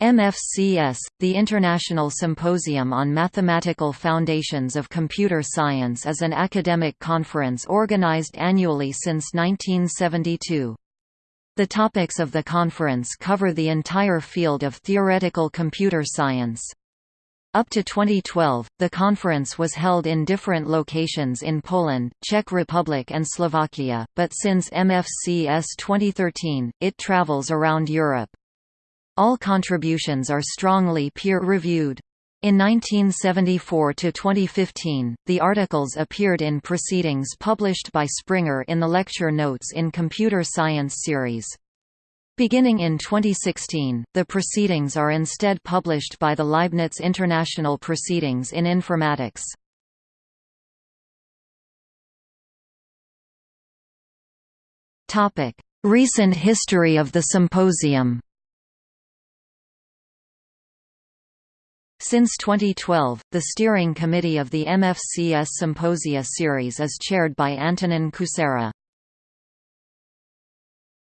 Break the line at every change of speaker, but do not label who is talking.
MFCS, the International Symposium on Mathematical Foundations of Computer Science is an academic conference organized annually since 1972. The topics of the conference cover the entire field of theoretical computer science. Up to 2012, the conference was held in different locations in Poland, Czech Republic and Slovakia, but since MFCS 2013, it travels around Europe. All contributions are strongly peer-reviewed. In 1974 to 2015, the articles appeared in proceedings published by Springer in the lecture notes in Computer Science series. Beginning in 2016, the proceedings are instead published by the Leibniz International Proceedings in Informatics. Recent history of the symposium Since 2012, the steering committee of the MFCS Symposia series is chaired by Antonin Kučera.